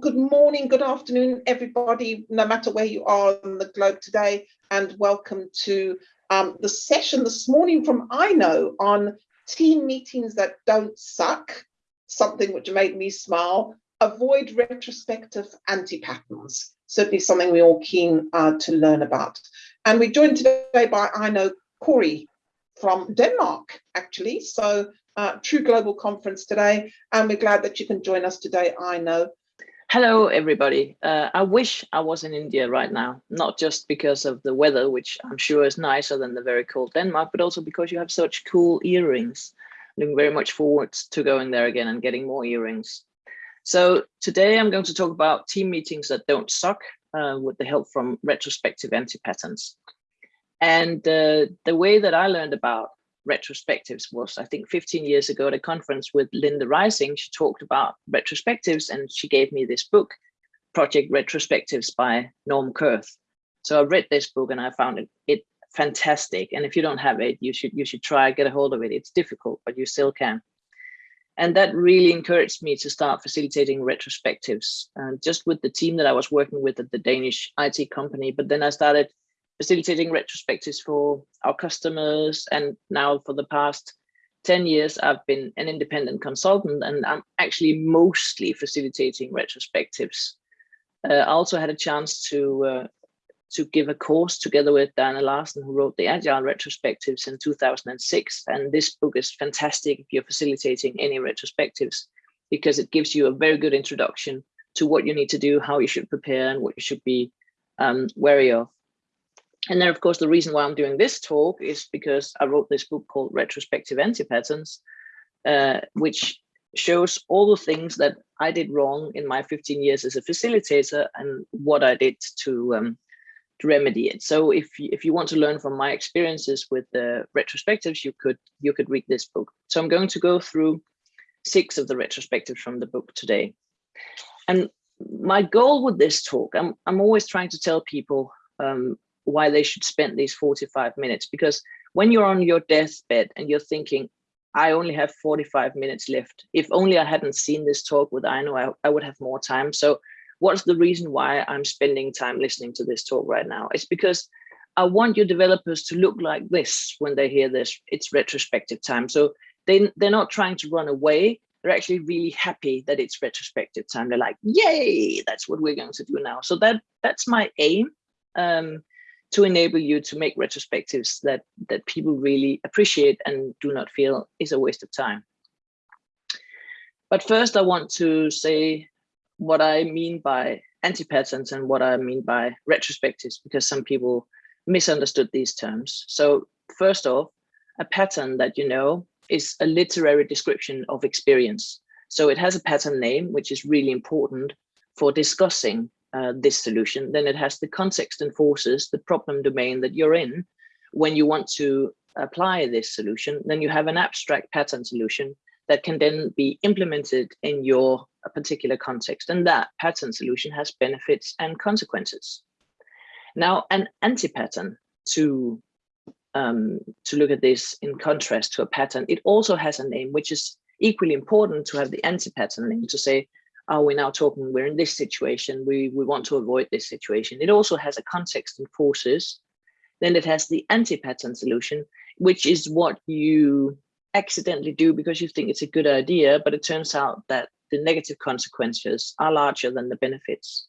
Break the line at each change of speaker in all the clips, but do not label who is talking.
Good morning, good afternoon, everybody, no matter where you are on the globe today, and welcome to um, the session this morning from Aino on team meetings that don't suck, something which made me smile, avoid retrospective anti-patterns, certainly something we're all keen uh, to learn about. And we're joined today by I Know Corey from Denmark, actually. So uh, true global conference today, and we're glad that you can join us today, Aino.
Hello, everybody. Uh, I wish I was in India right now, not just because of the weather, which I'm sure is nicer than the very cold Denmark, but also because you have such cool earrings. Looking very much forward to going there again and getting more earrings. So today I'm going to talk about team meetings that don't suck uh, with the help from retrospective anti-patterns. And uh, the way that I learned about retrospectives was, I think 15 years ago at a conference with Linda Rising, she talked about retrospectives and she gave me this book, Project Retrospectives by Norm Kerth. So I read this book and I found it, it fantastic. And if you don't have it, you should you should try get a hold of it. It's difficult, but you still can. And that really encouraged me to start facilitating retrospectives, uh, just with the team that I was working with at the Danish IT company. But then I started facilitating retrospectives for our customers. And now for the past 10 years, I've been an independent consultant and I'm actually mostly facilitating retrospectives. Uh, I also had a chance to uh, to give a course together with Diana Larsen, who wrote the Agile Retrospectives in 2006. And this book is fantastic if you're facilitating any retrospectives, because it gives you a very good introduction to what you need to do, how you should prepare, and what you should be um, wary of. And then, of course, the reason why I'm doing this talk is because I wrote this book called Retrospective Anti-Patterns, uh, which shows all the things that I did wrong in my 15 years as a facilitator and what I did to, um, to remedy it. So if you, if you want to learn from my experiences with the retrospectives, you could you could read this book. So I'm going to go through six of the retrospectives from the book today. And my goal with this talk, I'm, I'm always trying to tell people um, why they should spend these 45 minutes. Because when you're on your deathbed and you're thinking i only have 45 minutes left. If only i hadn't seen this talk with Aino I, I would have more time. So what's the reason why i'm spending time listening to this talk right now? It's because i want your developers to look like this when they hear this. It's retrospective time. So they, they're not trying to run away. They're actually really happy that it's retrospective time. They're like yay that's what we're going to do now. So that that's my aim. Um, to enable you to make retrospectives that that people really appreciate and do not feel is a waste of time. But first, I want to say what I mean by anti-patterns and what I mean by retrospectives, because some people misunderstood these terms. So first off, a pattern that you know is a literary description of experience. So it has a pattern name, which is really important for discussing uh, this solution, then it has the context and forces, the problem domain that you're in. When you want to apply this solution, then you have an abstract pattern solution that can then be implemented in your particular context. And that pattern solution has benefits and consequences. Now, an anti-pattern to um, to look at this in contrast to a pattern, it also has a name, which is equally important to have the anti-pattern name to say, are we now talking we're in this situation we we want to avoid this situation. It also has a context and forces. Then it has the anti-pattern solution which is what you accidentally do because you think it's a good idea but it turns out that the negative consequences are larger than the benefits.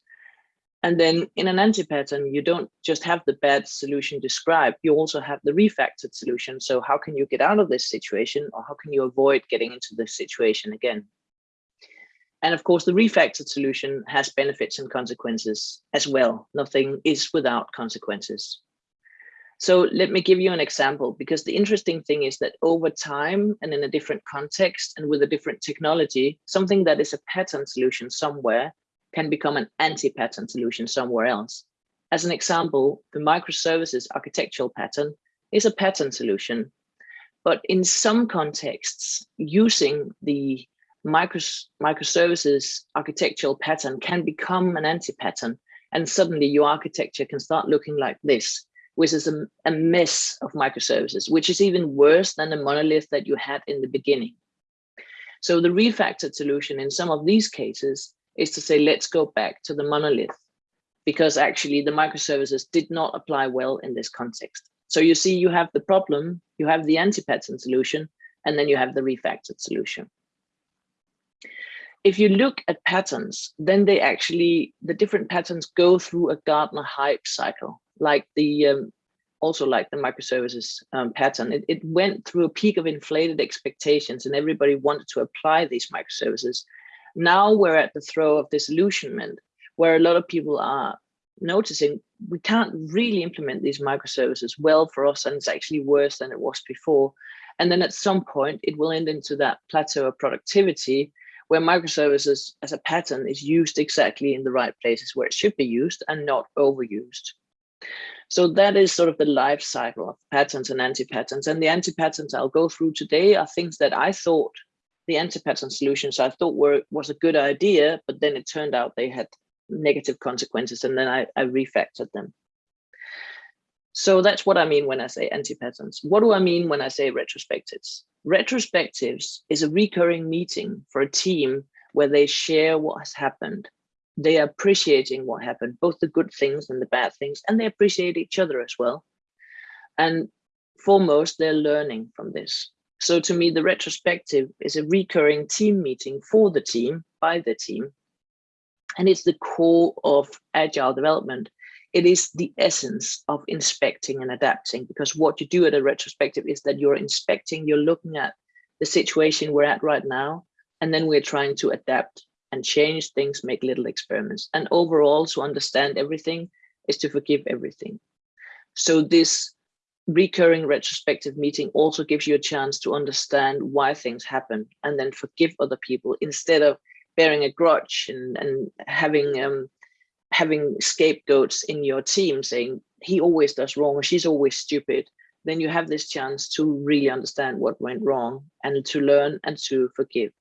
And then in an anti-pattern you don't just have the bad solution described you also have the refactored solution. So how can you get out of this situation or how can you avoid getting into this situation again and of course, the refactored solution has benefits and consequences as well. Nothing is without consequences. So let me give you an example, because the interesting thing is that over time and in a different context and with a different technology, something that is a pattern solution somewhere can become an anti-pattern solution somewhere else. As an example, the microservices architectural pattern is a pattern solution. But in some contexts, using the micros microservices architectural pattern can become an anti-pattern and suddenly your architecture can start looking like this which is a, a mess of microservices which is even worse than the monolith that you had in the beginning so the refactored solution in some of these cases is to say, let's go back to the monolith because actually the microservices did not apply well in this context. So you see, you have the problem, you have the anti-pattern solution, and then you have the refactored solution. If you look at patterns, then they actually, the different patterns go through a Gartner hype cycle, like the, um, also like the microservices um, pattern. It, it went through a peak of inflated expectations and everybody wanted to apply these microservices. Now we're at the trough of disillusionment, where a lot of people are noticing we can't really implement these microservices well for us and it's actually worse than it was before. And then at some point it will end into that plateau of productivity where microservices as a pattern is used exactly in the right places where it should be used and not overused. So that is sort of the life cycle of patterns and anti-patterns. And the anti-patterns I'll go through today are things that I thought the anti-pattern solutions I thought were was a good idea, but then it turned out they had negative consequences and then I, I refactored them. So that's what I mean when I say anti-patterns. What do I mean when I say retrospectives? Retrospectives is a recurring meeting for a team where they share what has happened. They are appreciating what happened, both the good things and the bad things, and they appreciate each other as well. And foremost, they're learning from this. So to me, the retrospective is a recurring team meeting for the team, by the team. And it's the core of agile development. It is the essence of inspecting and adapting because what you do at a retrospective is that you're inspecting, you're looking at the situation we're at right now, and then we're trying to adapt and change things, make little experiments. And overall, to understand everything is to forgive everything. So this recurring retrospective meeting also gives you a chance to understand why things happen and then forgive other people instead of bearing a grudge and, and having um, having scapegoats in your team saying he always does wrong or she's always stupid then you have this chance to really understand what went wrong and to learn and to forgive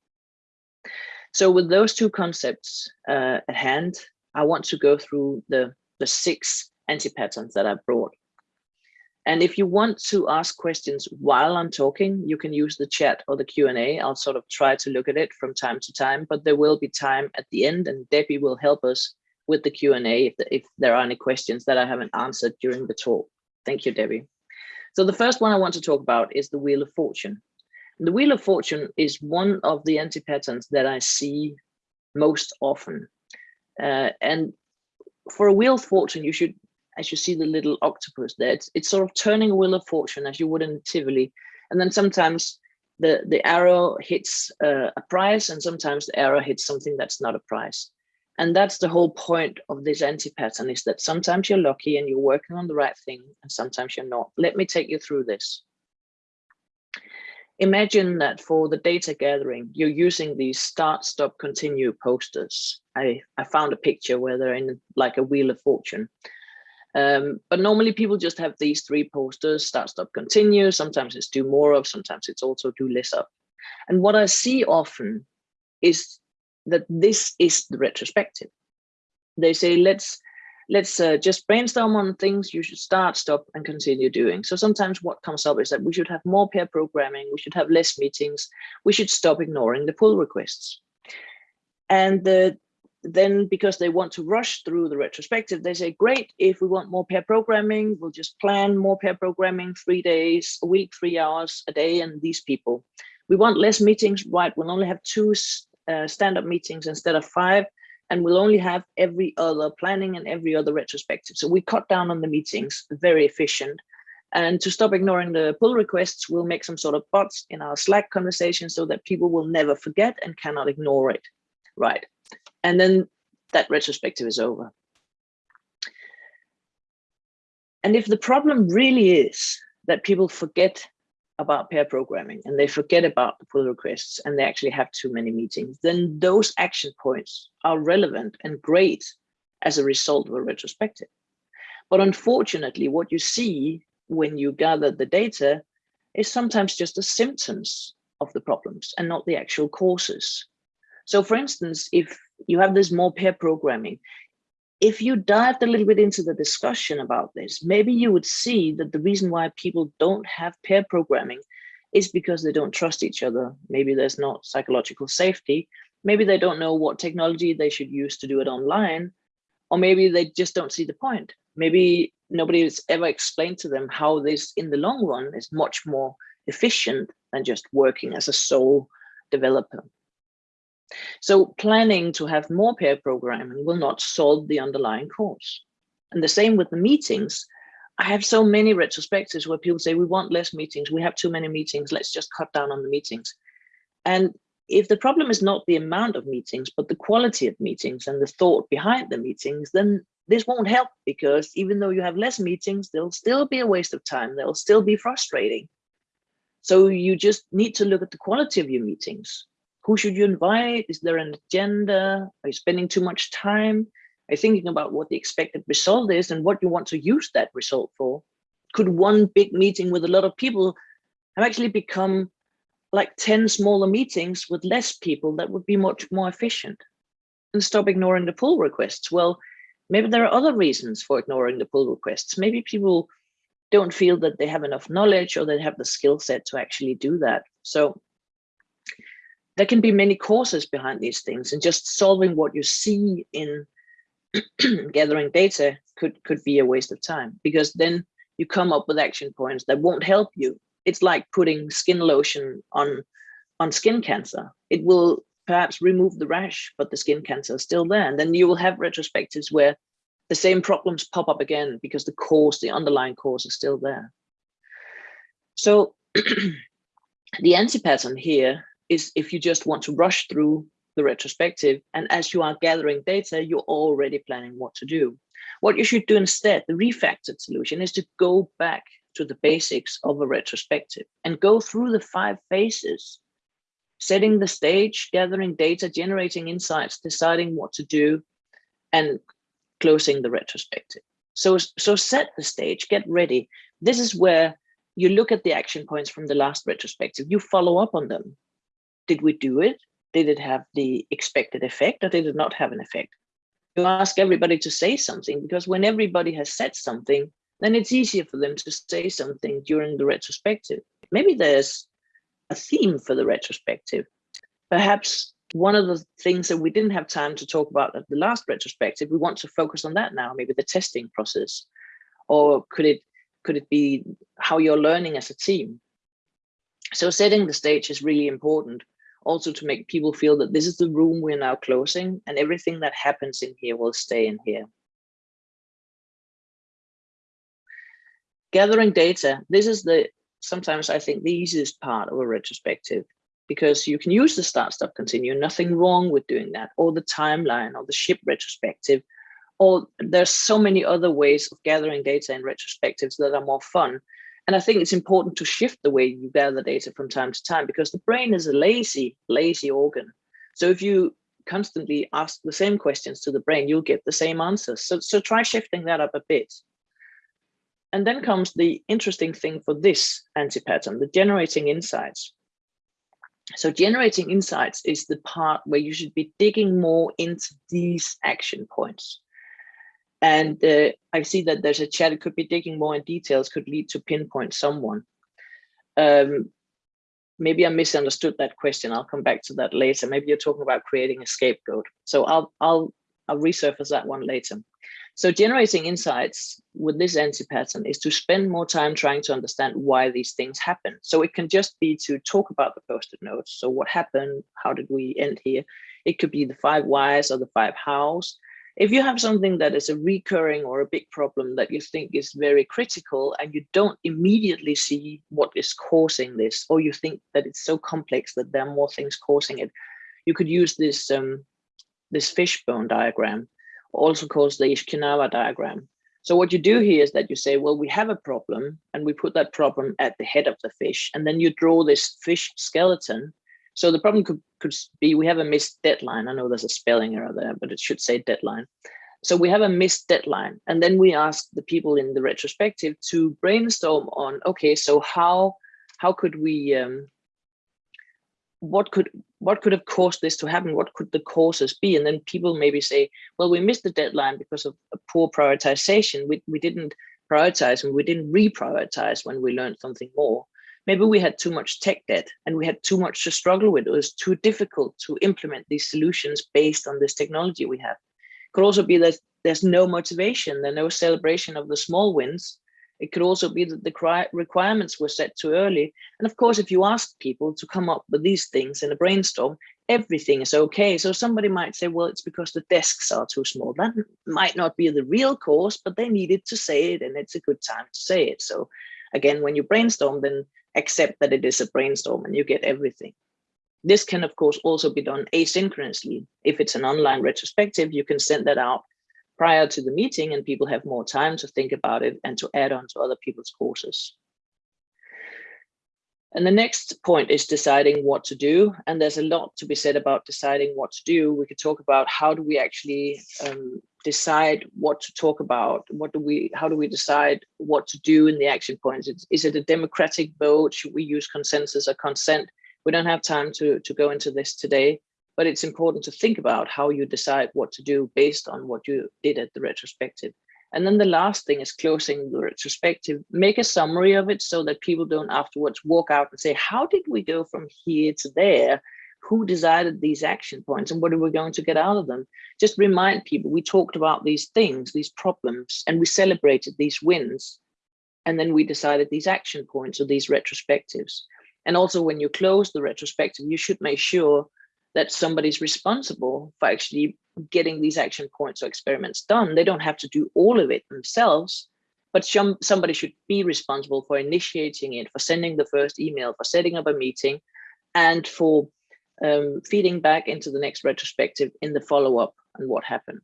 so with those two concepts uh, at hand i want to go through the the six anti-patterns that i brought and if you want to ask questions while I'm talking, you can use the chat or the Q&A. I'll sort of try to look at it from time to time, but there will be time at the end and Debbie will help us with the Q&A if, the, if there are any questions that I haven't answered during the talk. Thank you, Debbie. So the first one I want to talk about is the Wheel of Fortune. The Wheel of Fortune is one of the anti-patterns that I see most often. Uh, and for a Wheel of Fortune, you should as you see the little octopus there, it's, it's sort of turning a wheel of fortune as you would in Tivoli. And then sometimes the, the arrow hits uh, a price and sometimes the arrow hits something that's not a price. And that's the whole point of this anti-pattern is that sometimes you're lucky and you're working on the right thing and sometimes you're not. Let me take you through this. Imagine that for the data gathering, you're using these start, stop, continue posters. I, I found a picture where they're in like a wheel of fortune. Um, but normally people just have these three posters, start, stop, continue. Sometimes it's do more of, sometimes it's also do less of. And what I see often is that this is the retrospective. They say, let's let's uh, just brainstorm on things you should start, stop, and continue doing. So sometimes what comes up is that we should have more pair programming, we should have less meetings, we should stop ignoring the pull requests. And the then because they want to rush through the retrospective, they say, great, if we want more pair programming, we'll just plan more pair programming, three days a week, three hours a day, and these people. We want less meetings, right? We'll only have two uh, stand-up meetings instead of five, and we'll only have every other planning and every other retrospective. So we cut down on the meetings, very efficient. And to stop ignoring the pull requests, we'll make some sort of bots in our Slack conversation so that people will never forget and cannot ignore it. Right and then that retrospective is over. And if the problem really is that people forget about pair programming and they forget about the pull requests and they actually have too many meetings, then those action points are relevant and great as a result of a retrospective. But unfortunately, what you see when you gather the data is sometimes just the symptoms of the problems and not the actual causes. So for instance, if you have this more pair programming, if you dived a little bit into the discussion about this, maybe you would see that the reason why people don't have pair programming is because they don't trust each other. Maybe there's not psychological safety. maybe they don't know what technology they should use to do it online, or maybe they just don't see the point. Maybe nobody has ever explained to them how this in the long run is much more efficient than just working as a sole developer. So planning to have more pair programming will not solve the underlying cause. And the same with the meetings. I have so many retrospectives where people say, we want less meetings, we have too many meetings, let's just cut down on the meetings. And if the problem is not the amount of meetings, but the quality of meetings and the thought behind the meetings, then this won't help because even though you have less meetings, they'll still be a waste of time. They'll still be frustrating. So you just need to look at the quality of your meetings. Who should you invite? Is there an agenda? Are you spending too much time? Are you thinking about what the expected result is and what you want to use that result for? Could one big meeting with a lot of people have actually become like 10 smaller meetings with less people that would be much more efficient and stop ignoring the pull requests. Well, maybe there are other reasons for ignoring the pull requests. Maybe people don't feel that they have enough knowledge or they have the skill set to actually do that. So there can be many causes behind these things and just solving what you see in gathering data could, could be a waste of time because then you come up with action points that won't help you it's like putting skin lotion on on skin cancer. It will perhaps remove the rash, but the skin cancer is still there. And then you will have retrospectives where the same problems pop up again because the cause, the underlying cause is still there. So the anti-pattern here is if you just want to rush through the retrospective and as you are gathering data, you're already planning what to do. What you should do instead, the refactored solution is to go back to the basics of a retrospective and go through the five phases, setting the stage, gathering data, generating insights, deciding what to do, and closing the retrospective. So, so set the stage, get ready. This is where you look at the action points from the last retrospective, you follow up on them. Did we do it? Did it have the expected effect or did it not have an effect? You ask everybody to say something because when everybody has said something, then it's easier for them to say something during the retrospective. Maybe there's a theme for the retrospective. Perhaps one of the things that we didn't have time to talk about at the last retrospective, we want to focus on that now, maybe the testing process, or could it could it be how you're learning as a team? So setting the stage is really important also to make people feel that this is the room we're now closing and everything that happens in here will stay in here. gathering data, this is the sometimes I think the easiest part of a retrospective because you can use the start stop continue, nothing wrong with doing that, or the timeline or the ship retrospective, or there's so many other ways of gathering data in retrospectives that are more fun. And I think it's important to shift the way you gather data from time to time because the brain is a lazy, lazy organ. So if you constantly ask the same questions to the brain, you'll get the same answers. So, so try shifting that up a bit. And then comes the interesting thing for this anti-pattern, the generating insights. So generating insights is the part where you should be digging more into these action points. And uh, I see that there's a chat, it could be digging more in details, could lead to pinpoint someone. Um, maybe I misunderstood that question. I'll come back to that later. Maybe you're talking about creating a scapegoat. So I'll, I'll, I'll resurface that one later. So generating insights with this anti-pattern is to spend more time trying to understand why these things happen. So it can just be to talk about the post-it notes. So what happened? How did we end here? It could be the five whys or the five hows. If you have something that is a recurring or a big problem that you think is very critical and you don't immediately see what is causing this, or you think that it's so complex that there are more things causing it, you could use this um, this fishbone diagram also called the Ishikawa diagram. So what you do here is that you say, well, we have a problem and we put that problem at the head of the fish and then you draw this fish skeleton. So the problem could, could be we have a missed deadline. I know there's a spelling error there, but it should say deadline. So we have a missed deadline. And then we ask the people in the retrospective to brainstorm on, okay, so how, how could we um, what could what could have caused this to happen? What could the causes be? And then people maybe say, well, we missed the deadline because of a poor prioritization. We, we didn't prioritize and we didn't reprioritize when we learned something more. Maybe we had too much tech debt and we had too much to struggle with. It was too difficult to implement these solutions based on this technology we have. It Could also be that there's no motivation, there's no celebration of the small wins. It could also be that the requirements were set too early. And of course, if you ask people to come up with these things in a brainstorm, everything is okay. So somebody might say, well, it's because the desks are too small. That might not be the real cause, but they needed to say it and it's a good time to say it. So again, when you brainstorm, then accept that it is a brainstorm and you get everything. This can, of course, also be done asynchronously. If it's an online retrospective, you can send that out prior to the meeting and people have more time to think about it and to add on to other people's courses. And the next point is deciding what to do. And there's a lot to be said about deciding what to do. We could talk about how do we actually um, decide what to talk about? What do we, how do we decide what to do in the action points? Is, is it a democratic vote? Should we use consensus or consent? We don't have time to, to go into this today, but it's important to think about how you decide what to do based on what you did at the retrospective. And then the last thing is closing the retrospective. Make a summary of it so that people don't afterwards walk out and say, how did we go from here to there? Who decided these action points and what are we going to get out of them? Just remind people, we talked about these things, these problems, and we celebrated these wins. And then we decided these action points or these retrospectives. And also when you close the retrospective, you should make sure that somebody's responsible for actually getting these action points or experiments done. They don't have to do all of it themselves, but some, somebody should be responsible for initiating it, for sending the first email, for setting up a meeting, and for um, feeding back into the next retrospective in the follow-up and what happened.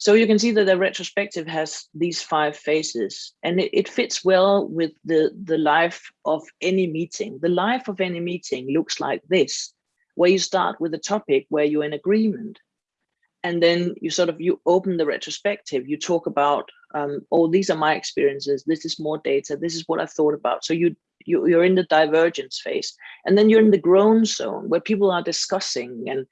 So you can see that the retrospective has these five phases and it, it, fits well with the, the life of any meeting. The life of any meeting looks like this, where you start with a topic where you're in agreement. And then you sort of, you open the retrospective, you talk about, um, oh, these are my experiences, this is more data, this is what I thought about. So you, you, you're in the divergence phase. And then you're in the groan zone where people are discussing and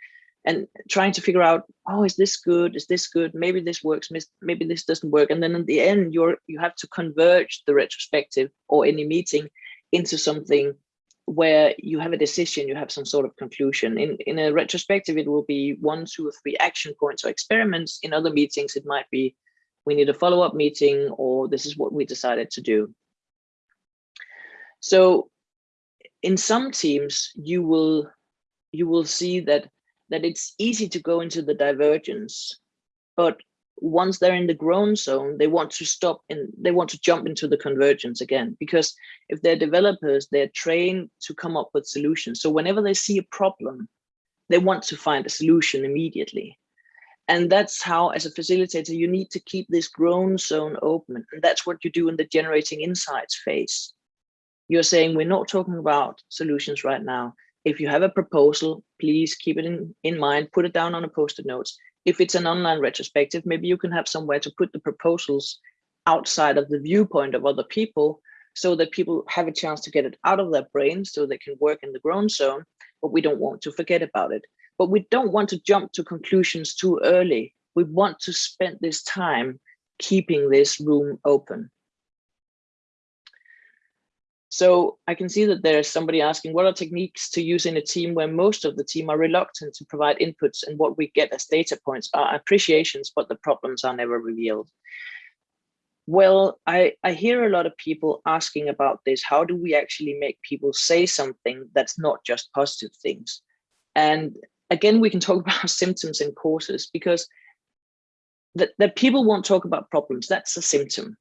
and trying to figure out, oh, is this good? Is this good? Maybe this works, maybe this doesn't work. And then in the end, you're you have to converge the retrospective or any meeting into something where you have a decision, you have some sort of conclusion. In, in a retrospective, it will be one, two, or three action points or experiments. In other meetings, it might be we need a follow-up meeting or this is what we decided to do. So in some teams, you will you will see that that it's easy to go into the divergence, but once they're in the groan zone, they want to stop and they want to jump into the convergence again. Because if they're developers, they're trained to come up with solutions. So whenever they see a problem, they want to find a solution immediately. And that's how, as a facilitator, you need to keep this groan zone open. And that's what you do in the generating insights phase. You're saying we're not talking about solutions right now if you have a proposal, please keep it in, in mind, put it down on a post-it notes. If it's an online retrospective, maybe you can have somewhere to put the proposals outside of the viewpoint of other people so that people have a chance to get it out of their brains so they can work in the groan zone, but we don't want to forget about it. But we don't want to jump to conclusions too early. We want to spend this time keeping this room open. So I can see that there's somebody asking what are techniques to use in a team where most of the team are reluctant to provide inputs and what we get as data points are appreciations, but the problems are never revealed. Well, I, I hear a lot of people asking about this. How do we actually make people say something that's not just positive things? And again, we can talk about symptoms and causes because that, that people won't talk about problems, that's a symptom.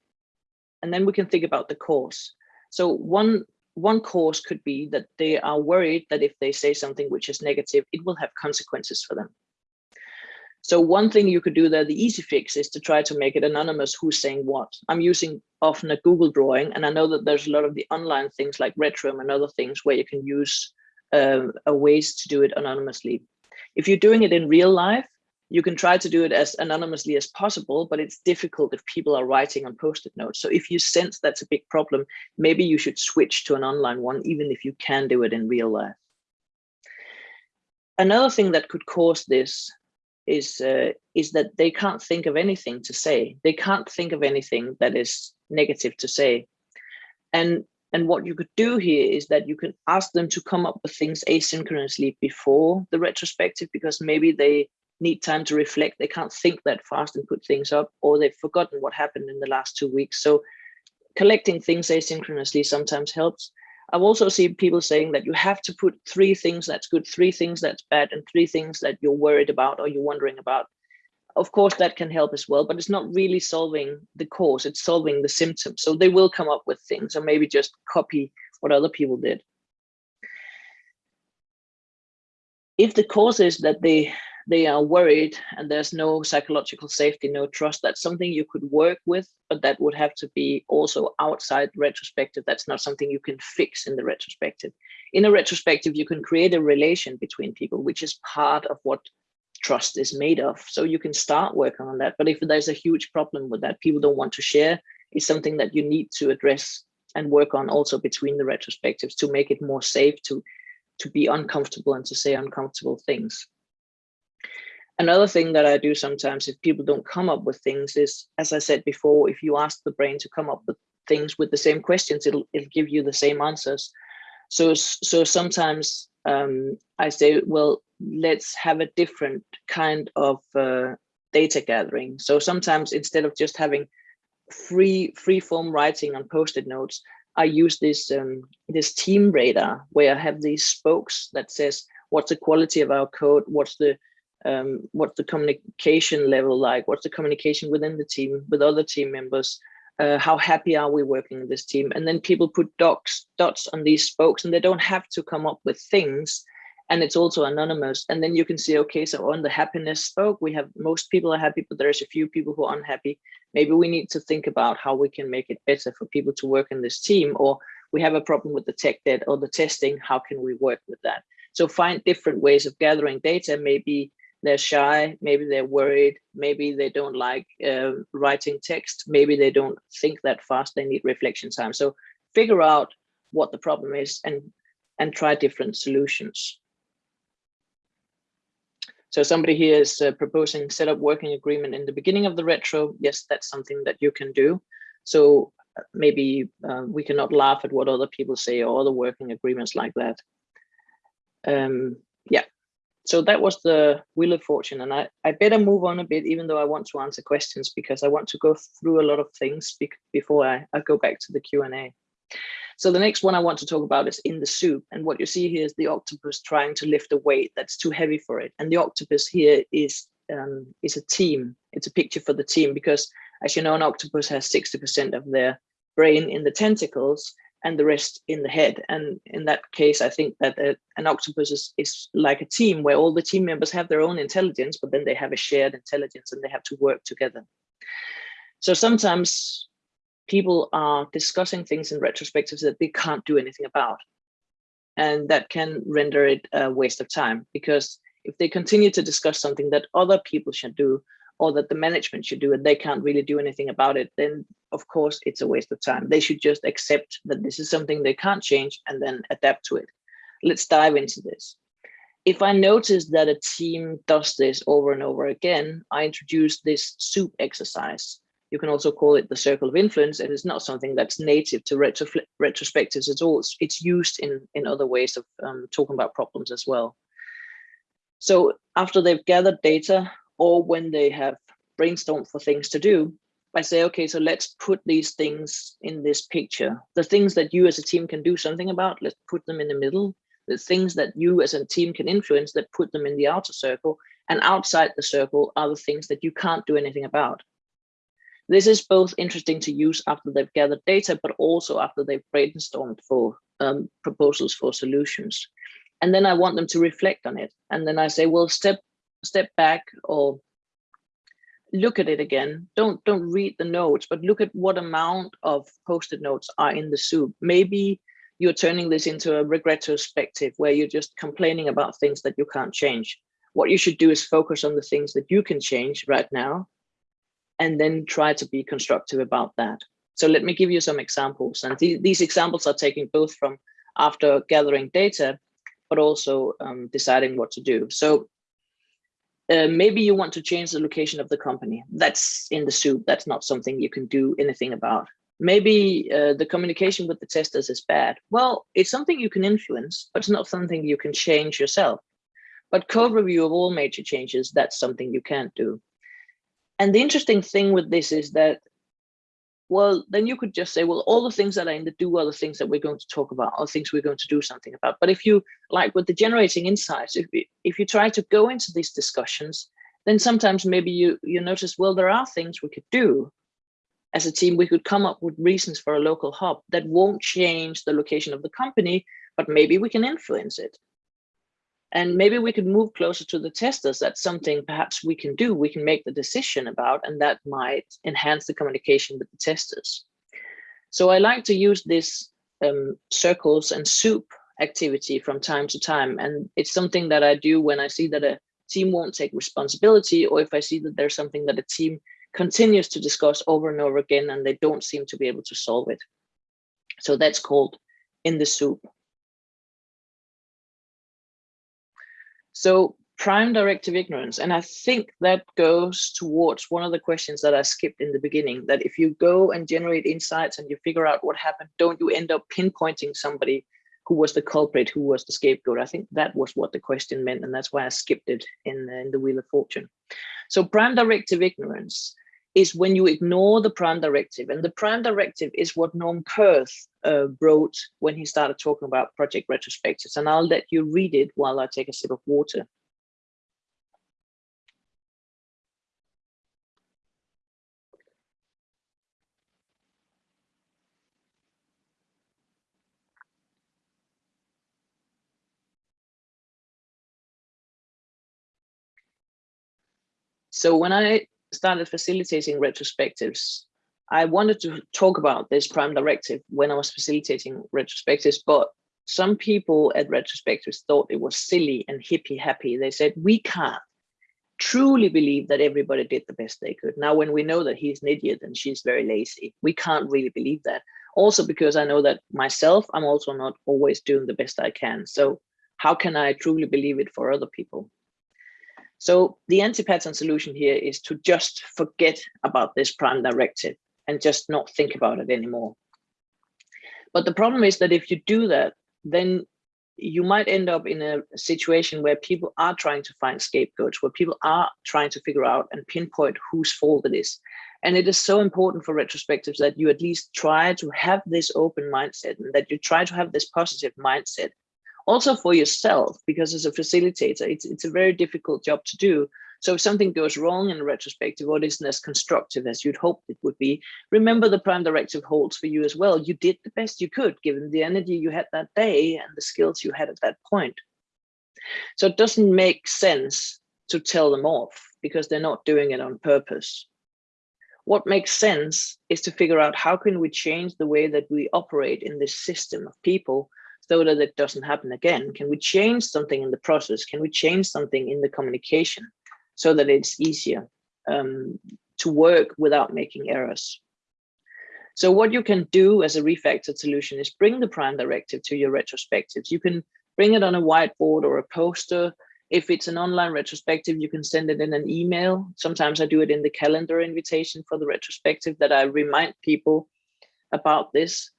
And then we can think about the cause. So one one cause could be that they are worried that if they say something which is negative, it will have consequences for them. So one thing you could do there, the easy fix is to try to make it anonymous who's saying what. I'm using often a Google drawing, and I know that there's a lot of the online things like Retrium and other things where you can use uh, ways to do it anonymously. If you're doing it in real life, you can try to do it as anonymously as possible, but it's difficult if people are writing on post-it notes. So if you sense that's a big problem, maybe you should switch to an online one, even if you can do it in real life. Another thing that could cause this is uh, is that they can't think of anything to say. They can't think of anything that is negative to say. And And what you could do here is that you can ask them to come up with things asynchronously before the retrospective, because maybe they need time to reflect. They can't think that fast and put things up, or they've forgotten what happened in the last two weeks. So collecting things asynchronously sometimes helps. I've also seen people saying that you have to put three things that's good, three things that's bad, and three things that you're worried about or you're wondering about of course that can help as well but it's not really solving the cause it's solving the symptoms so they will come up with things or maybe just copy what other people did if the cause is that they they are worried and there's no psychological safety no trust that's something you could work with but that would have to be also outside retrospective that's not something you can fix in the retrospective in a retrospective you can create a relation between people which is part of what trust is made of. So you can start working on that. But if there's a huge problem with that, people don't want to share, it's something that you need to address and work on also between the retrospectives to make it more safe to, to be uncomfortable and to say uncomfortable things. Another thing that I do sometimes if people don't come up with things is, as I said before, if you ask the brain to come up with things with the same questions, it'll, it'll give you the same answers. So, so sometimes um, I say, well, let's have a different kind of uh, data gathering. So sometimes instead of just having free free form writing on post-it notes, I use this um, this team radar where I have these spokes that says what's the quality of our code, what's the um, what's the communication level like, what's the communication within the team with other team members, uh, how happy are we working in this team, and then people put dots on these spokes, and they don't have to come up with things and it's also anonymous. And then you can see, okay, so on the happiness spoke, we have most people are happy, but there's a few people who are unhappy. Maybe we need to think about how we can make it better for people to work in this team, or we have a problem with the tech debt or the testing, how can we work with that? So find different ways of gathering data. Maybe they're shy, maybe they're worried, maybe they don't like uh, writing text, maybe they don't think that fast, they need reflection time. So figure out what the problem is and, and try different solutions. So somebody here is uh, proposing set up working agreement in the beginning of the retro. Yes, that's something that you can do. So uh, maybe uh, we cannot laugh at what other people say or other working agreements like that. Um, so that was the Wheel of Fortune. And I, I better move on a bit, even though I want to answer questions because I want to go through a lot of things before I, I go back to the Q&A. So the next one I want to talk about is in the soup. And what you see here is the octopus trying to lift a weight that's too heavy for it. And the octopus here is, um, is a team. It's a picture for the team because as you know, an octopus has 60% of their brain in the tentacles and the rest in the head. And in that case, I think that a, an octopus is, is like a team where all the team members have their own intelligence, but then they have a shared intelligence and they have to work together. So sometimes people are discussing things in retrospectives that they can't do anything about. And that can render it a waste of time because if they continue to discuss something that other people should do or that the management should do it, they can't really do anything about it, then of course it's a waste of time. They should just accept that this is something they can't change and then adapt to it. Let's dive into this. If I notice that a team does this over and over again, I introduce this soup exercise you can also call it the circle of influence, and it's not something that's native to retro retrospectives at all. It's, it's used in, in other ways of um, talking about problems as well. So after they've gathered data or when they have brainstormed for things to do, I say, okay, so let's put these things in this picture. The things that you as a team can do something about, let's put them in the middle. The things that you as a team can influence, that put them in the outer circle. And outside the circle are the things that you can't do anything about. This is both interesting to use after they've gathered data, but also after they've brainstormed for um, proposals for solutions. And then I want them to reflect on it. And then I say, well, step step back or look at it again. Don't don't read the notes, but look at what amount of post-it notes are in the soup. Maybe you're turning this into a retrospective where you're just complaining about things that you can't change. What you should do is focus on the things that you can change right now and then try to be constructive about that. So let me give you some examples. And th these examples are taken both from after gathering data, but also um, deciding what to do. So uh, maybe you want to change the location of the company. That's in the soup. That's not something you can do anything about. maybe uh, the communication with the testers is bad. Well, it's something you can influence, but it's not something you can change yourself. But code review of all major changes, that's something you can't do. And the interesting thing with this is that, well, then you could just say, well, all the things that are in the do are the things that we're going to talk about, or things we're going to do something about. But if you, like with the generating insights, if, if you try to go into these discussions, then sometimes maybe you, you notice, well, there are things we could do, as a team, we could come up with reasons for a local hub that won't change the location of the company, but maybe we can influence it. And maybe we could move closer to the testers. That's something perhaps we can do. We can make the decision about, and that might enhance the communication with the testers. So I like to use this um, circles and soup activity from time to time. And it's something that I do when I see that a team won't take responsibility, or if I see that there's something that a team continues to discuss over and over again, and they don't seem to be able to solve it. So that's called in the soup. So prime directive ignorance, and I think that goes towards one of the questions that I skipped in the beginning, that if you go and generate insights and you figure out what happened, don't you end up pinpointing somebody who was the culprit, who was the scapegoat? I think that was what the question meant, and that's why I skipped it in, in the Wheel of Fortune. So prime directive ignorance is when you ignore the prime directive. And the prime directive is what Norm Kerth uh, wrote when he started talking about project retrospectives. And I'll let you read it while I take a sip of water. So when I started facilitating retrospectives, I wanted to talk about this prime directive when I was facilitating retrospectives, but some people at retrospectives thought it was silly and hippie happy. They said, we can't truly believe that everybody did the best they could. Now, when we know that he's an idiot and she's very lazy, we can't really believe that. Also, because I know that myself, I'm also not always doing the best I can. So how can I truly believe it for other people? So the anti-pattern solution here is to just forget about this prime directive and just not think about it anymore. But the problem is that if you do that, then you might end up in a situation where people are trying to find scapegoats, where people are trying to figure out and pinpoint whose fault it is. And it is so important for retrospectives that you at least try to have this open mindset and that you try to have this positive mindset also for yourself, because as a facilitator, it's, it's a very difficult job to do. So if something goes wrong in retrospective or isn't as constructive as you'd hoped it would be, remember the prime directive holds for you as well. You did the best you could given the energy you had that day and the skills you had at that point. So it doesn't make sense to tell them off because they're not doing it on purpose. What makes sense is to figure out how can we change the way that we operate in this system of people so that it doesn't happen again? Can we change something in the process? Can we change something in the communication so that it's easier um, to work without making errors? So what you can do as a refactored solution is bring the prime directive to your retrospectives. You can bring it on a whiteboard or a poster. If it's an online retrospective, you can send it in an email. Sometimes I do it in the calendar invitation for the retrospective that I remind people about this.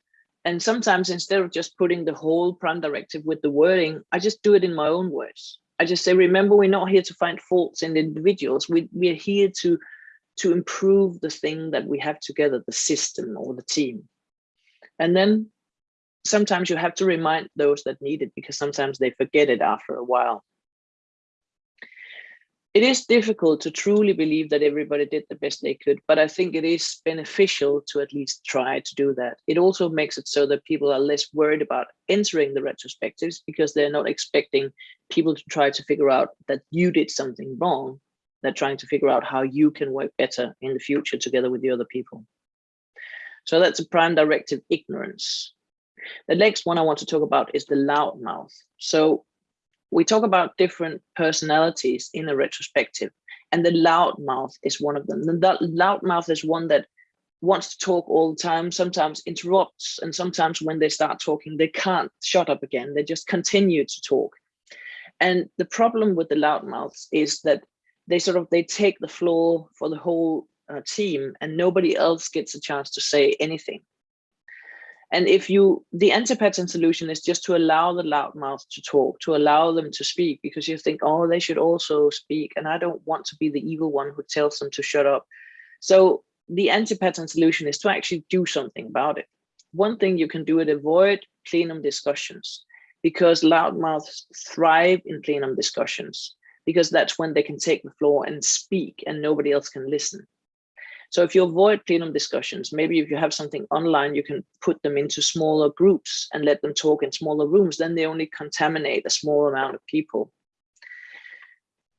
And sometimes instead of just putting the whole prime directive with the wording, I just do it in my own words. I just say, remember, we're not here to find faults in individuals. We, we're here to, to improve the thing that we have together, the system or the team. And then sometimes you have to remind those that need it because sometimes they forget it after a while it is difficult to truly believe that everybody did the best they could, but I think it is beneficial to at least try to do that. It also makes it so that people are less worried about entering the retrospectives because they're not expecting people to try to figure out that you did something wrong. They're trying to figure out how you can work better in the future together with the other people. So that's a prime directive ignorance. The next one I want to talk about is the loudmouth. So we talk about different personalities in a retrospective, and the loudmouth is one of them. The loudmouth is one that wants to talk all the time, sometimes interrupts, and sometimes when they start talking, they can't shut up again. They just continue to talk. And the problem with the loudmouths is that they sort of they take the floor for the whole uh, team and nobody else gets a chance to say anything. And if you, the anti-pattern solution is just to allow the loudmouth to talk, to allow them to speak, because you think, oh, they should also speak. And I don't want to be the evil one who tells them to shut up. So the anti-pattern solution is to actually do something about it. One thing you can do is avoid plenum discussions because loudmouths thrive in plenum discussions because that's when they can take the floor and speak and nobody else can listen. So if you avoid plenum discussions, maybe if you have something online, you can put them into smaller groups and let them talk in smaller rooms, then they only contaminate a small amount of people.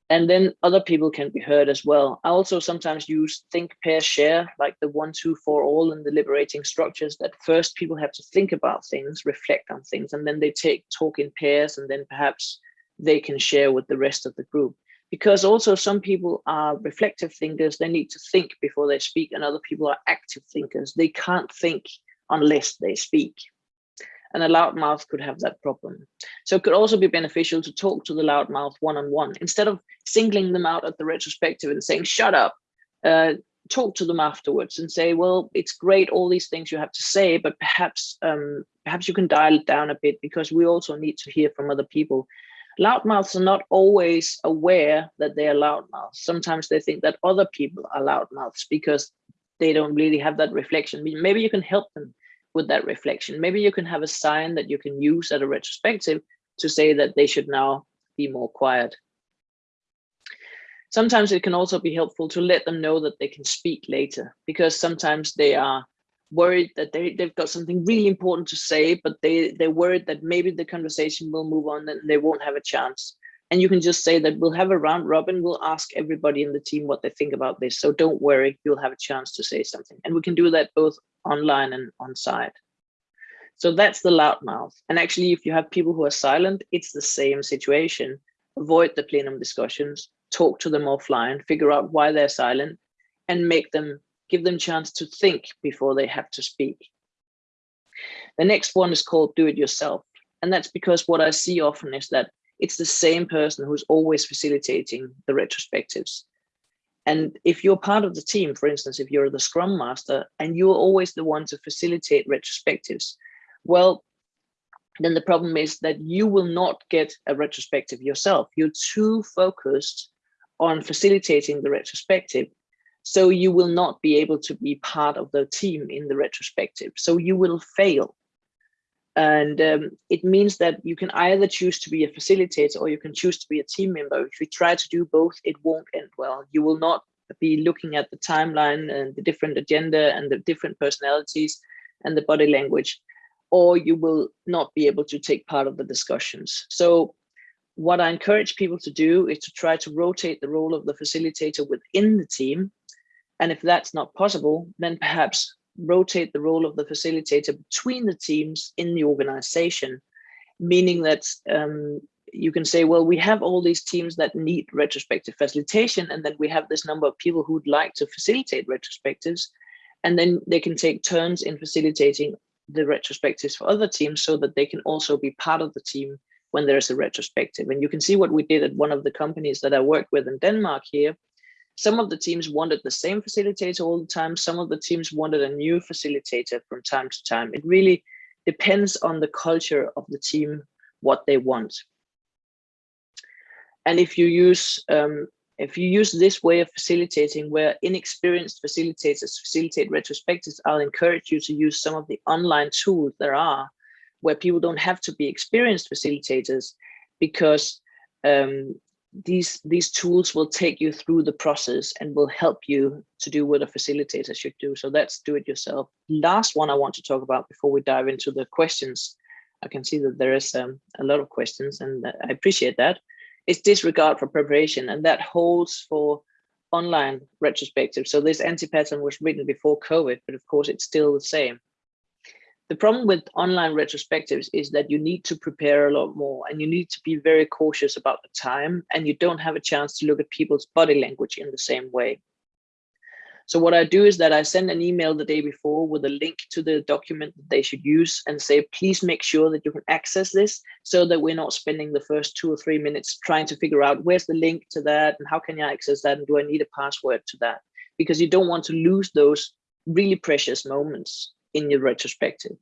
And then other people can be heard as well. I also sometimes use think, pair, share, like the one, two, four, all in the liberating structures that first people have to think about things, reflect on things, and then they take talk in pairs, and then perhaps they can share with the rest of the group because also some people are reflective thinkers they need to think before they speak and other people are active thinkers. They can't think unless they speak. And a loud mouth could have that problem. So it could also be beneficial to talk to the loud mouth one-on-one. Instead of singling them out at the retrospective and saying shut up uh, talk to them afterwards and say well it's great all these things you have to say but perhaps um, perhaps you can dial it down a bit because we also need to hear from other people loudmouths are not always aware that they are loudmouths. Sometimes they think that other people are loudmouths because they don't really have that reflection. Maybe you can help them with that reflection. Maybe you can have a sign that you can use at a retrospective to say that they should now be more quiet. Sometimes it can also be helpful to let them know that they can speak later because sometimes they are worried that they, they've got something really important to say, but they, they're worried that maybe the conversation will move on and they won't have a chance. And you can just say that we'll have a round robin, we'll ask everybody in the team what they think about this. So don't worry, you'll have a chance to say something. And we can do that both online and on site. So that's the loudmouth. And actually, if you have people who are silent, it's the same situation. Avoid the plenum discussions, talk to them offline, figure out why they're silent, and make them give them chance to think before they have to speak. The next one is called do it yourself. And that's because what I see often is that it's the same person who's always facilitating the retrospectives. And if you're part of the team, for instance, if you're the scrum master and you're always the one to facilitate retrospectives, well, then the problem is that you will not get a retrospective yourself. You're too focused on facilitating the retrospective so you will not be able to be part of the team in the retrospective. So you will fail. And um, it means that you can either choose to be a facilitator or you can choose to be a team member. If you try to do both, it won't end well. You will not be looking at the timeline and the different agenda and the different personalities and the body language, or you will not be able to take part of the discussions. So what I encourage people to do is to try to rotate the role of the facilitator within the team and if that's not possible, then perhaps rotate the role of the facilitator between the teams in the organization, meaning that um, you can say, well, we have all these teams that need retrospective facilitation, and then we have this number of people who'd like to facilitate retrospectives, and then they can take turns in facilitating the retrospectives for other teams so that they can also be part of the team when there's a retrospective. And you can see what we did at one of the companies that I worked with in Denmark here, some of the teams wanted the same facilitator all the time. Some of the teams wanted a new facilitator from time to time. It really depends on the culture of the team, what they want. And if you use um, if you use this way of facilitating where inexperienced facilitators facilitate retrospectives, I'll encourage you to use some of the online tools there are where people don't have to be experienced facilitators because um, these these tools will take you through the process and will help you to do what a facilitator should do. So that's do it yourself. Last one I want to talk about before we dive into the questions. I can see that there is um, a lot of questions and I appreciate that. It's disregard for preparation and that holds for online retrospective. So this anti-pattern was written before COVID, but of course it's still the same. The problem with online retrospectives is that you need to prepare a lot more and you need to be very cautious about the time and you don't have a chance to look at people's body language in the same way. So what I do is that I send an email the day before with a link to the document that they should use and say, please make sure that you can access this so that we're not spending the first two or three minutes trying to figure out where's the link to that and how can you access that and do I need a password to that? because you don't want to lose those really precious moments in your retrospective.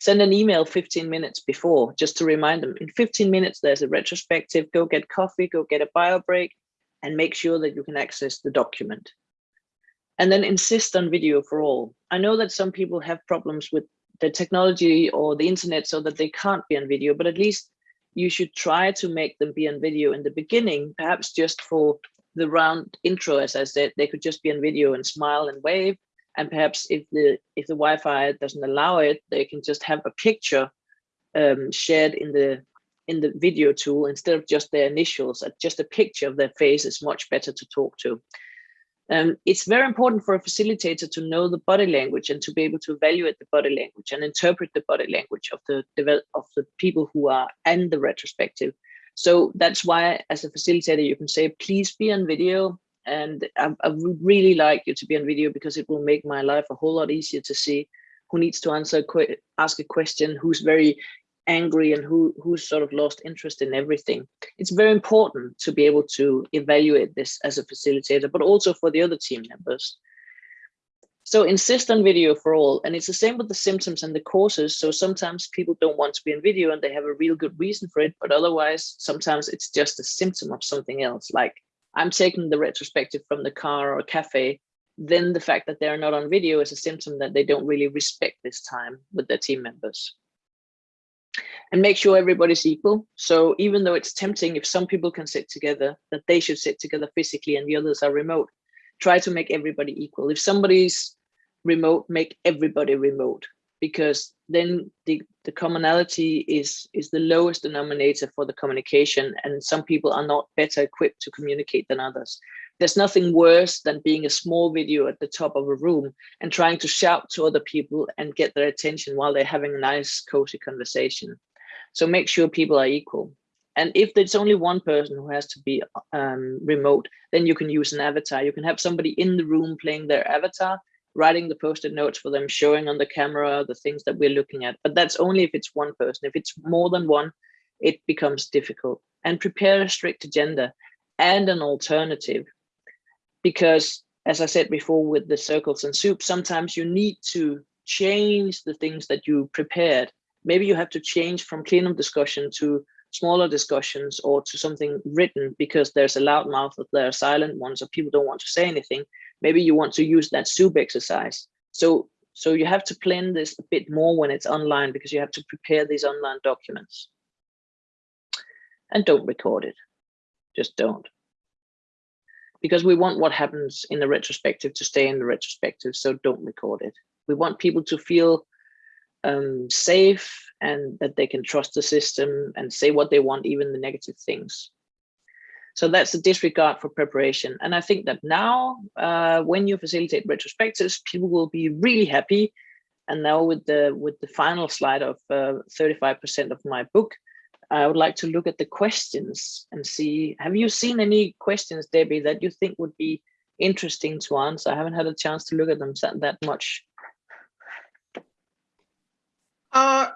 Send an email 15 minutes before just to remind them in 15 minutes, there's a retrospective, go get coffee, go get a bio break and make sure that you can access the document. And then insist on video for all. I know that some people have problems with the technology or the internet so that they can't be on video, but at least you should try to make them be on video in the beginning, perhaps just for the round intro, as I said, they could just be on video and smile and wave. And perhaps if the if the Wi-Fi doesn't allow it, they can just have a picture um, shared in the in the video tool instead of just their initials. Just a picture of their face is much better to talk to. Um, it's very important for a facilitator to know the body language and to be able to evaluate the body language and interpret the body language of the of the people who are in the retrospective. So that's why, as a facilitator, you can say, please be on video. And I, I would really like you to be on video because it will make my life a whole lot easier to see who needs to answer, ask a question, who's very angry and who who's sort of lost interest in everything. It's very important to be able to evaluate this as a facilitator, but also for the other team members. So insist on video for all. And it's the same with the symptoms and the causes. So sometimes people don't want to be in video and they have a real good reason for it. But otherwise, sometimes it's just a symptom of something else. Like I'm taking the retrospective from the car or cafe. Then the fact that they're not on video is a symptom that they don't really respect this time with their team members and make sure everybody's equal. So even though it's tempting, if some people can sit together, that they should sit together physically and the others are remote, try to make everybody equal. If somebody's remote, make everybody remote because then the, the commonality is, is the lowest denominator for the communication and some people are not better equipped to communicate than others. There's nothing worse than being a small video at the top of a room and trying to shout to other people and get their attention while they're having a nice cozy conversation. So make sure people are equal. And if there's only one person who has to be um, remote, then you can use an avatar. You can have somebody in the room playing their avatar, writing the post-it notes for them, showing on the camera the things that we're looking at. But that's only if it's one person. If it's more than one, it becomes difficult. And prepare a strict agenda and an alternative. Because as I said before with the circles and soup, sometimes you need to change the things that you prepared maybe you have to change from plenum discussion to smaller discussions or to something written because there's a loud mouth there are silent ones or people don't want to say anything. Maybe you want to use that soup exercise. So, so you have to plan this a bit more when it's online because you have to prepare these online documents. And don't record it. Just don't. Because we want what happens in the retrospective to stay in the retrospective, so don't record it. We want people to feel um, safe and that they can trust the system and say what they want, even the negative things. So that's a disregard for preparation. And I think that now, uh, when you facilitate retrospectives, people will be really happy. And now with the with the final slide of 35% uh, of my book, I would like to look at the questions and see, have you seen any questions, Debbie, that you think would be interesting to answer? I haven't had a chance to look at them that much.
Uh,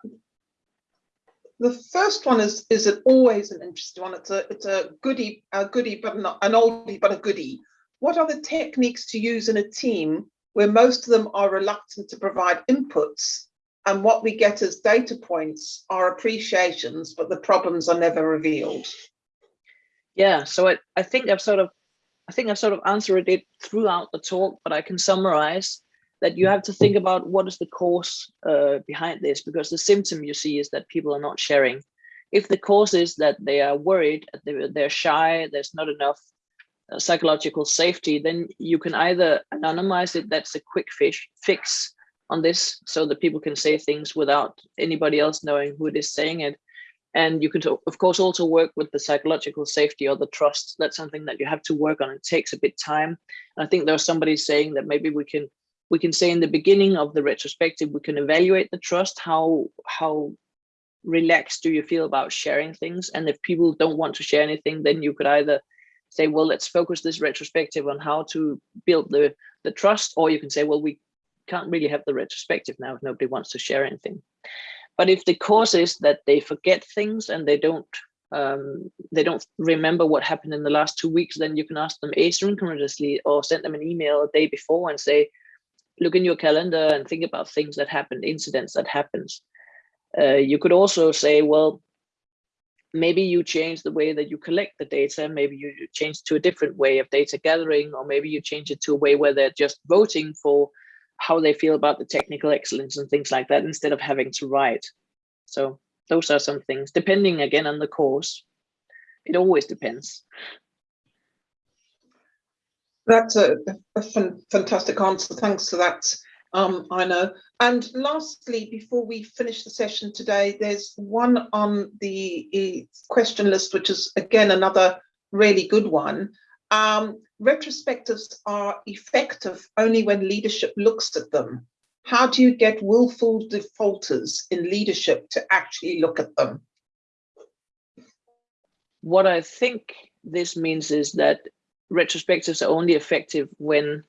the first one is is it always an interesting one. It's a it's a goodie, a goodie, but not an oldie, but a goodie. What are the techniques to use in a team where most of them are reluctant to provide inputs, and what we get as data points are appreciations, but the problems are never revealed?
Yeah, so I, I think I've sort of I think I've sort of answered it throughout the talk, but I can summarize that you have to think about what is the cause uh, behind this, because the symptom you see is that people are not sharing. If the cause is that they are worried, they're, shy, there's not enough uh, psychological safety, then you can either anonymize it, that's a quick fish, fix on this, so that people can say things without anybody else knowing who it is saying it. And you can, of course, also work with the psychological safety or the trust. That's something that you have to work on. It takes a bit time. And I think there's somebody saying that maybe we can we can say in the beginning of the retrospective, we can evaluate the trust, how, how relaxed do you feel about sharing things? And if people don't want to share anything, then you could either say, well, let's focus this retrospective on how to build the, the trust, or you can say, well, we can't really have the retrospective now if nobody wants to share anything. But if the cause is that they forget things and they don't um, they don't remember what happened in the last two weeks, then you can ask them asynchronously or send them an email a day before and say, look in your calendar and think about things that happened, incidents that happens. Uh, you could also say, well, maybe you change the way that you collect the data, maybe you change to a different way of data gathering, or maybe you change it to a way where they're just voting for how they feel about the technical excellence and things like that instead of having to write. So those are some things, depending again on the course. It always depends.
That's a, a fantastic answer. Thanks for that, um, Aino. And lastly, before we finish the session today, there's one on the question list, which is again another really good one. Um, retrospectives are effective only when leadership looks at them. How do you get willful defaulters in leadership to actually look at them?
What I think this means is that retrospectives are only effective when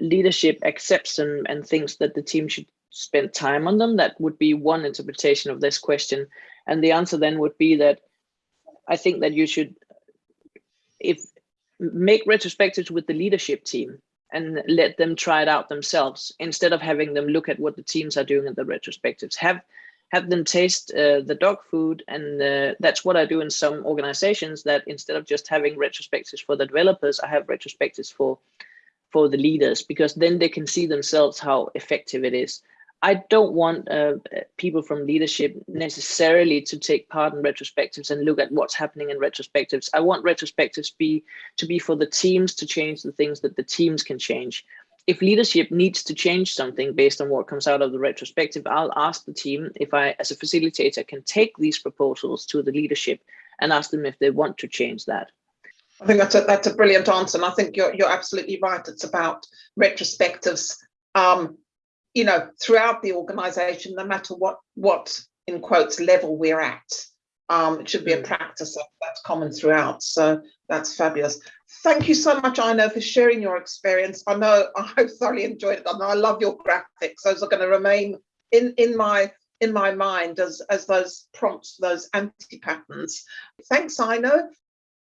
leadership accepts them and thinks that the team should spend time on them. That would be one interpretation of this question. And the answer then would be that I think that you should if make retrospectives with the leadership team and let them try it out themselves instead of having them look at what the teams are doing in the retrospectives. Have have them taste uh, the dog food and uh, that's what I do in some organizations that instead of just having retrospectives for the developers, I have retrospectives for for the leaders because then they can see themselves how effective it is. I don't want uh, people from leadership necessarily to take part in retrospectives and look at what's happening in retrospectives. I want retrospectives be to be for the teams to change the things that the teams can change. If leadership needs to change something based on what comes out of the retrospective, I'll ask the team if I, as a facilitator, can take these proposals to the leadership and ask them if they want to change that.
I think that's a, that's a brilliant answer. And I think you're, you're absolutely right. It's about retrospectives um, you know, throughout the organization, no matter what, what in quotes level we're at. Um, it should be a mm. practice that's common throughout. So that's fabulous. Thank you so much, Aino, for sharing your experience. I know I thoroughly enjoyed it. I know I love your graphics. Those are going to remain in, in my in my mind as, as those prompts, those anti-patterns. Thanks, Aino.